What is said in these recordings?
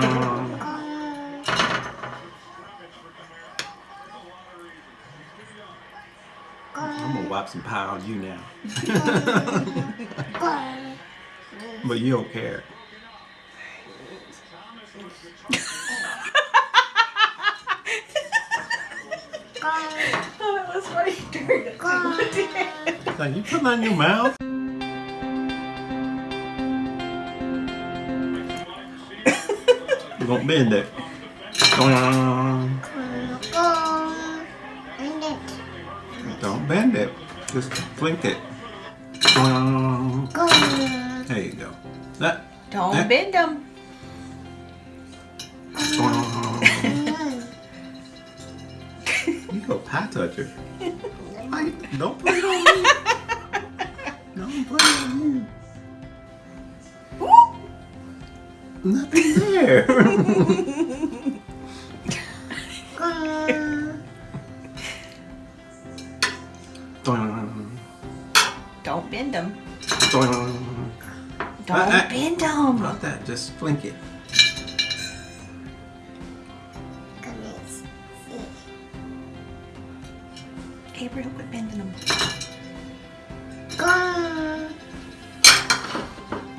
I'm gonna wipe some pie on you now. but you don't care. Oh, that was funny. Like you put that in your mouth. Gonna bend it. Don't bend it. Just flink it. There you go. That. Don't that- bend them. You go pie toucher. Why- Don't put it on me. Don't put it on you. Nothing there. Don't bend them. Don't Uh, uh. bend them. Not that, just flink it. Gabriel, quit bending them.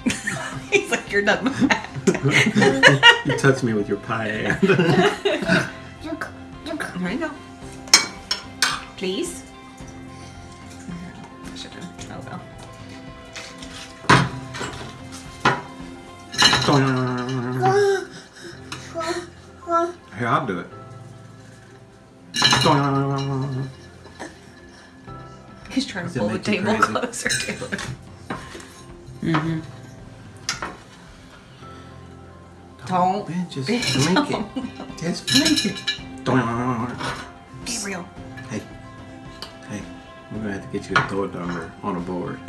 He's like, you're done with that. you touched me with your pie hand. There you go. Please. Should have. Oh well. Here, I'll do it. He's trying to pull the table closer to it. Mm-hmm. Don't Man, just bend flink them. it. Just flink it. Gabriel. Hey, hey, we're gonna have to get you a throw number on a board.